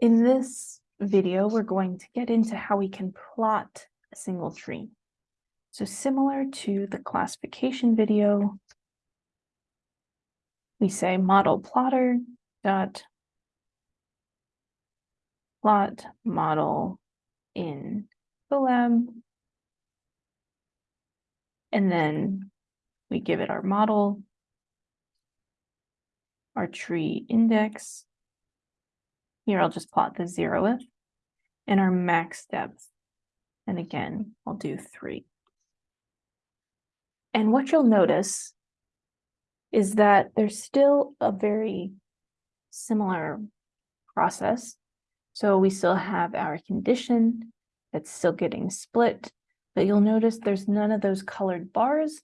In this video, we're going to get into how we can plot a single tree. So similar to the classification video, we say model plotter dot plot model in Colab. And then we give it our model, our tree index. Here, I'll just plot the zeroth and our max depth. And again, I'll do three. And what you'll notice is that there's still a very similar process. So we still have our condition that's still getting split, but you'll notice there's none of those colored bars.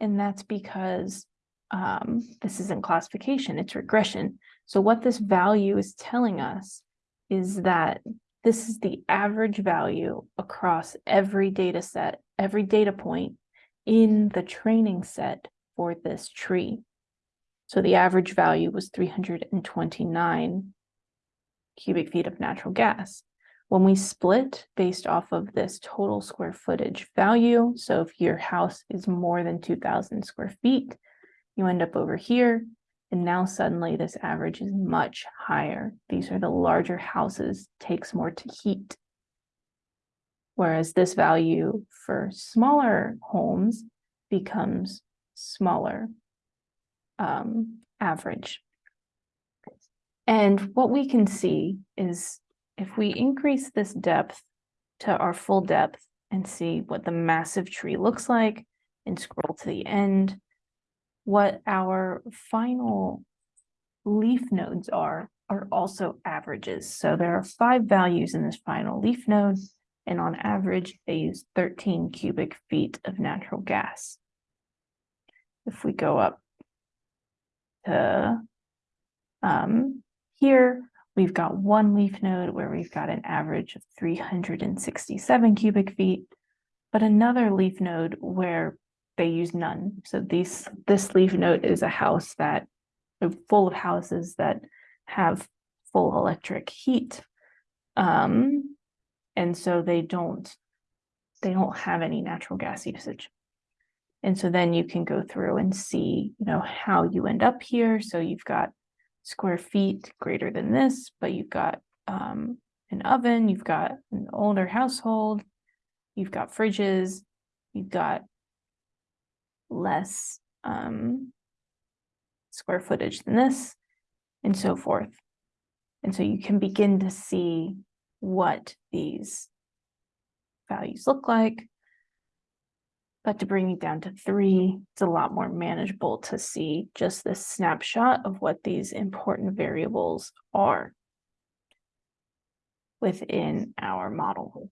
And that's because um, this isn't classification, it's regression. So what this value is telling us is that this is the average value across every data set, every data point in the training set for this tree. So the average value was 329 cubic feet of natural gas. When we split based off of this total square footage value, so if your house is more than 2000 square feet, you end up over here. And now suddenly this average is much higher. These are the larger houses, takes more to heat. Whereas this value for smaller homes becomes smaller um, average. And what we can see is if we increase this depth to our full depth and see what the massive tree looks like and scroll to the end, what our final leaf nodes are, are also averages. So there are five values in this final leaf node, and on average, they use 13 cubic feet of natural gas. If we go up to um, here, we've got one leaf node where we've got an average of 367 cubic feet, but another leaf node where they use none. So these this leaf node is a house that full of houses that have full electric heat. Um, and so they don't they don't have any natural gas usage. And so then you can go through and see, you know, how you end up here. So you've got square feet greater than this, but you've got um, an oven, you've got an older household, you've got fridges, you've got less um, square footage than this, and so forth. And so you can begin to see what these values look like. But to bring it down to three, it's a lot more manageable to see just this snapshot of what these important variables are within our model.